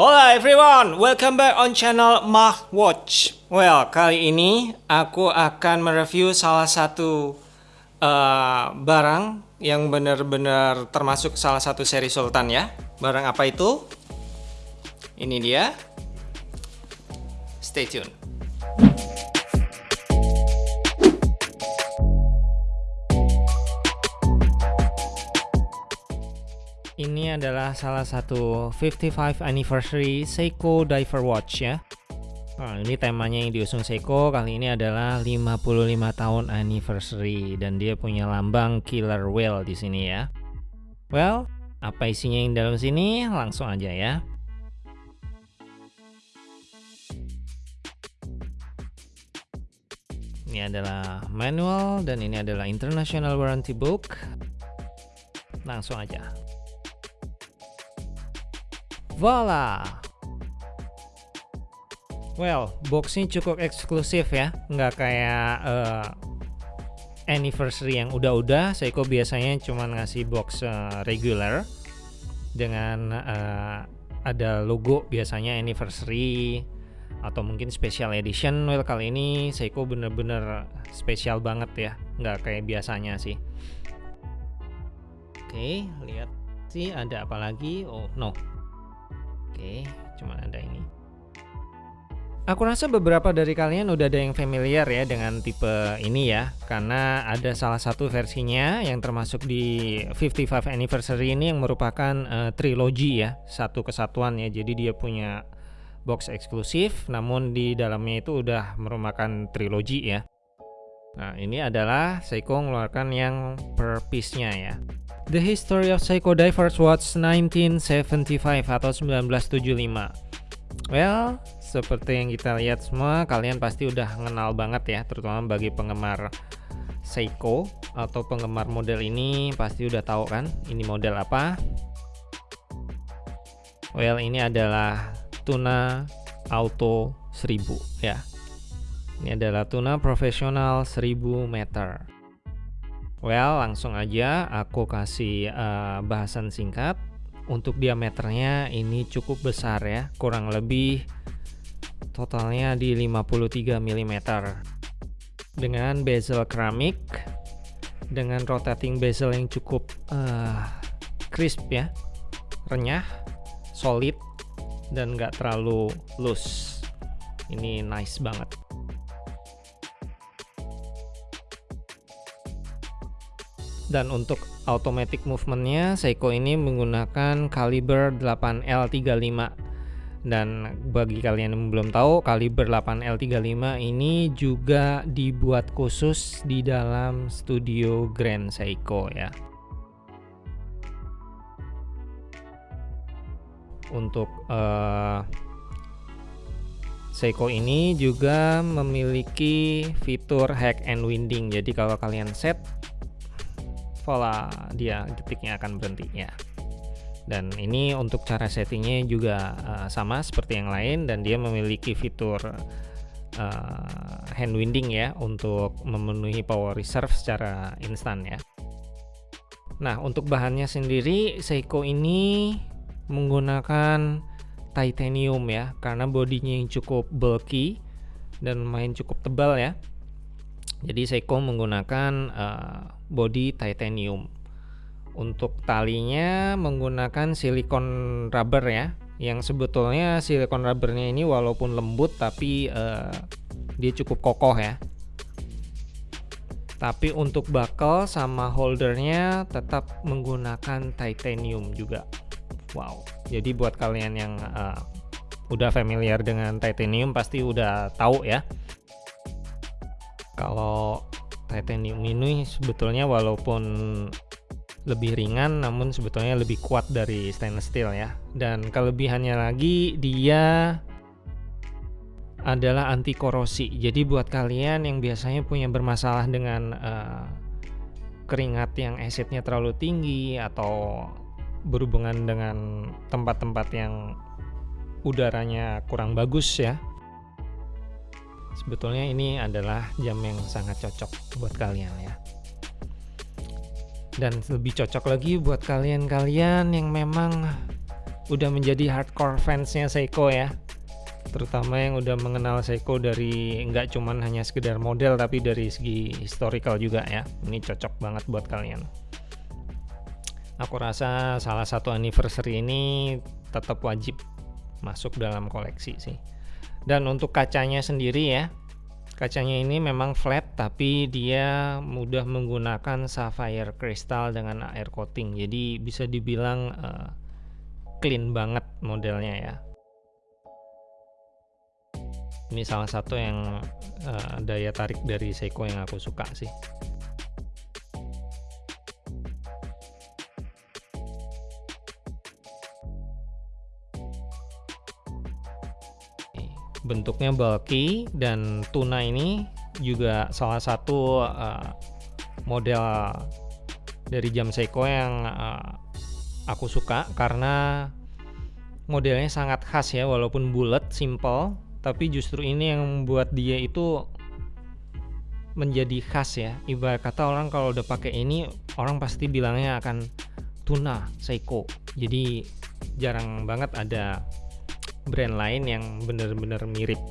Hola everyone, welcome back on channel Mah Watch. Well, kali ini aku akan mereview salah satu uh, barang yang benar-benar termasuk salah satu seri Sultan ya. Barang apa itu? Ini dia. Stay tune. Ini adalah salah satu 55 anniversary Seiko Diver Watch ya. Nah, ini temanya yang diusung Seiko kali ini adalah 55 tahun anniversary dan dia punya lambang killer whale di sini ya. Well, apa isinya yang dalam sini? Langsung aja ya. Ini adalah manual dan ini adalah international warranty book. Langsung aja. Voila! Well, boxnya cukup eksklusif ya, nggak kayak uh, anniversary yang udah-udah. Seiko biasanya cuma ngasih box uh, regular dengan uh, ada logo biasanya anniversary atau mungkin special edition. Well kali ini Seiko bener-bener spesial banget ya, nggak kayak biasanya sih. Oke, lihat sih ada apa lagi? Oh no, Oke, cuma ada ini. Aku rasa beberapa dari kalian udah ada yang familiar ya dengan tipe ini ya Karena ada salah satu versinya yang termasuk di 55 anniversary ini yang merupakan uh, trilogi ya Satu kesatuan ya, jadi dia punya box eksklusif Namun di dalamnya itu udah merupakan trilogi ya. Nah ini adalah Seiko mengeluarkan yang per piece-nya ya The History of Psycho Divers Watch 1975 atau 1975 Well, seperti yang kita lihat semua, kalian pasti udah kenal banget ya, terutama bagi penggemar Seiko atau penggemar model ini pasti udah tahu kan, ini model apa? Well, ini adalah Tuna Auto 1000 ya. Ini adalah Tuna profesional 1000 meter. Well, langsung aja aku kasih uh, bahasan singkat. Untuk diameternya ini cukup besar ya, kurang lebih totalnya di 53 mm. Dengan bezel keramik, dengan rotating bezel yang cukup uh, crisp ya, renyah, solid, dan gak terlalu loose. Ini nice banget. Dan untuk automatic movementnya Seiko ini menggunakan kaliber 8L35 dan bagi kalian yang belum tahu kaliber 8L35 ini juga dibuat khusus di dalam studio Grand Seiko ya. Untuk uh, Seiko ini juga memiliki fitur hack and winding. Jadi kalau kalian set voila dia detiknya akan berhenti ya dan ini untuk cara settingnya juga uh, sama seperti yang lain dan dia memiliki fitur uh, hand winding ya untuk memenuhi power reserve secara instan ya. Nah untuk bahannya sendiri Seiko ini menggunakan titanium ya karena bodinya yang cukup bulky dan lumayan cukup tebal ya jadi Seiko menggunakan uh, body titanium. Untuk talinya menggunakan silikon rubber ya, yang sebetulnya silikon rubbernya ini walaupun lembut tapi uh, dia cukup kokoh ya. Tapi untuk buckle sama holdernya tetap menggunakan titanium juga. Wow. Jadi buat kalian yang uh, udah familiar dengan titanium pasti udah tahu ya. Kalau titanium ini sebetulnya walaupun lebih ringan namun sebetulnya lebih kuat dari stainless steel ya. Dan kelebihannya lagi dia adalah anti korosi. Jadi buat kalian yang biasanya punya bermasalah dengan uh, keringat yang acidnya terlalu tinggi atau berhubungan dengan tempat-tempat yang udaranya kurang bagus ya sebetulnya ini adalah jam yang sangat cocok buat kalian ya. Dan lebih cocok lagi buat kalian-kalian yang memang udah menjadi hardcore fansnya Seiko ya. Terutama yang udah mengenal Seiko dari nggak cuman hanya sekedar model tapi dari segi historical juga ya. Ini cocok banget buat kalian. Aku rasa salah satu anniversary ini tetap wajib masuk dalam koleksi sih dan untuk kacanya sendiri ya kacanya ini memang flat tapi dia mudah menggunakan sapphire crystal dengan air coating. Jadi bisa dibilang uh, clean banget modelnya ya. Ini salah satu yang uh, daya tarik dari Seiko yang aku suka sih bentuknya bulky dan tuna ini juga salah satu uh, model dari jam Seiko yang uh, aku suka karena modelnya sangat khas ya walaupun bulat simple tapi justru ini yang membuat dia itu menjadi khas ya. Ibarat kata orang kalau udah pakai ini orang pasti bilangnya akan tuna Seiko. Jadi jarang banget ada brand lain yang bener-bener mirip.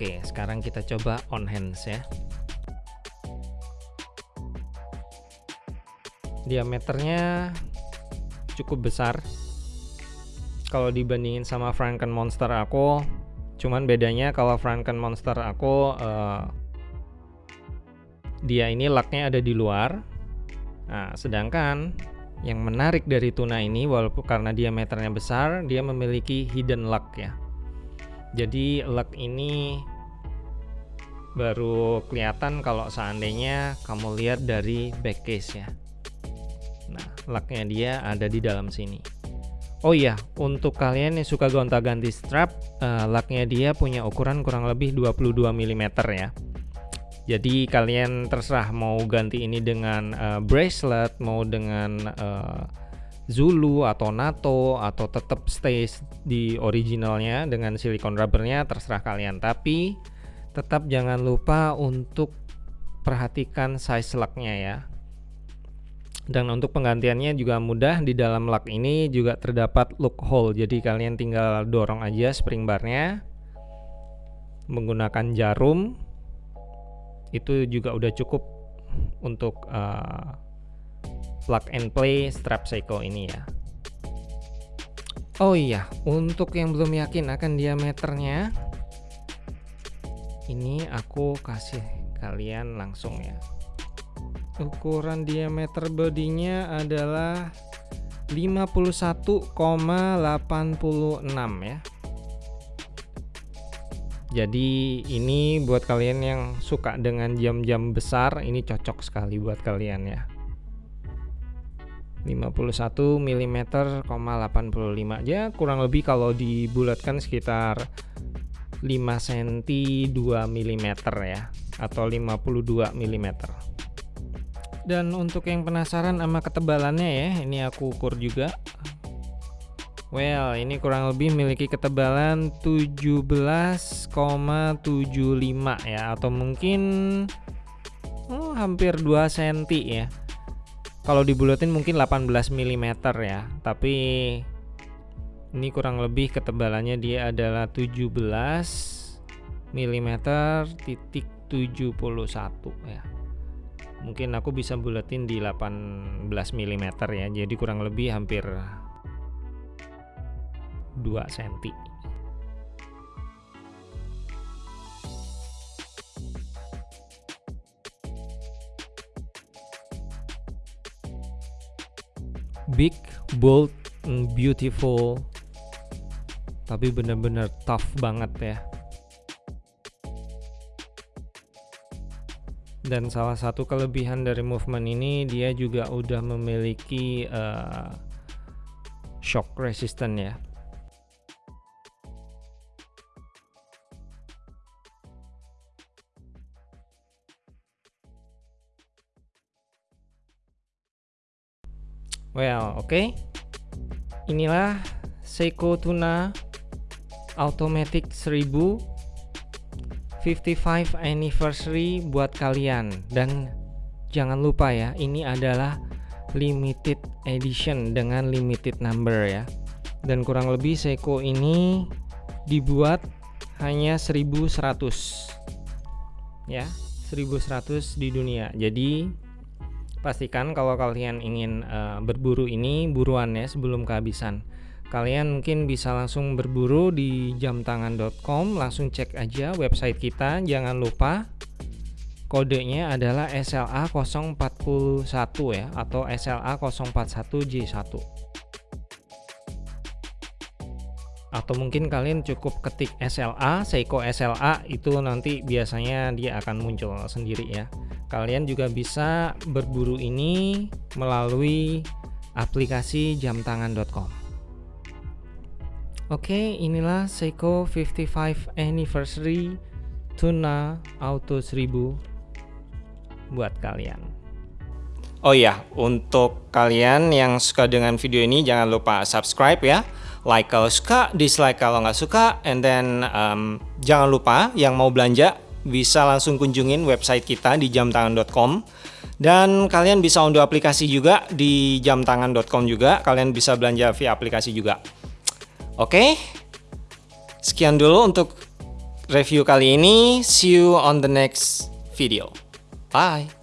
Oke sekarang kita coba on hands ya. Diameternya cukup besar. Kalau dibandingin sama Franken Monster aku cuman bedanya kalau Franken Monster aku uh, dia ini laknya ada di luar. Nah sedangkan yang menarik dari tuna ini walaupun karena diameternya besar dia memiliki hidden lock ya jadi lock ini baru kelihatan kalau seandainya kamu lihat dari back case ya Nah, laknya dia ada di dalam sini. Oh iya, untuk kalian yang suka gonta-ganti strap, uh, laknya dia punya ukuran kurang lebih 22 mm ya. Jadi kalian terserah mau ganti ini dengan uh, bracelet, mau dengan uh, Zulu atau NATO atau tetap stay di originalnya dengan silikon rubbernya terserah kalian. Tapi tetap jangan lupa untuk perhatikan size laknya ya. Dan untuk penggantiannya juga mudah di dalam lock ini juga terdapat look hole. Jadi kalian tinggal dorong aja spring barnya menggunakan jarum itu juga udah cukup untuk uh, plug and play strap Seiko ini ya. Oh iya untuk yang belum yakin akan diameternya ini aku kasih kalian langsung ya. Ukuran diameter bodinya adalah 51,86 ya jadi ini buat kalian yang suka dengan jam-jam besar ini cocok sekali buat kalian ya. 51 mm 85 ya kurang lebih kalau dibulatkan sekitar 5 cm 2 mm ya atau 52 mm dan untuk yang penasaran sama ketebalannya ya ini aku ukur juga well ini kurang lebih memiliki ketebalan 17,75 ya atau mungkin oh, hampir 2 cm ya. Kalau dibulatin mungkin 18 mm ya tapi ini kurang lebih ketebalannya dia adalah 17 mm titik 71 ya. Mungkin aku bisa buletin di 18 mm ya jadi kurang lebih hampir 2 cm big bold beautiful. Tapi bener-bener tough banget ya. Dan salah satu kelebihan dari movement ini dia juga udah memiliki uh, shock resistant ya Well, oke. Okay. Inilah Seiko Tuna Automatic 1000 55 anniversary buat kalian dan jangan lupa ya, ini adalah limited edition dengan limited number ya. Dan kurang lebih Seiko ini dibuat hanya 1100 ya 1100 di dunia jadi pastikan kalau kalian ingin uh, berburu ini buruan ya sebelum kehabisan. Kalian mungkin bisa langsung berburu di jamtangan.com langsung cek aja website kita. Jangan lupa kodenya adalah SLA 041 ya atau SLA 041J1 atau mungkin kalian cukup ketik SLA, Seiko SLA itu nanti biasanya dia akan muncul sendiri ya. Kalian juga bisa berburu ini melalui aplikasi jamtangan.com. Oke, inilah Seiko 55 Anniversary Tuna Auto 1000 buat kalian. Oh iya, untuk kalian yang suka dengan video ini jangan lupa subscribe ya like kalau suka, dislike kalau nggak suka, and then um, jangan lupa yang mau belanja bisa langsung kunjungin website kita di jamtangan.com dan kalian bisa unduh aplikasi juga di jamtangan.com juga. Kalian bisa belanja via aplikasi juga. Oke sekian dulu untuk review kali ini. See you on the next video. Bye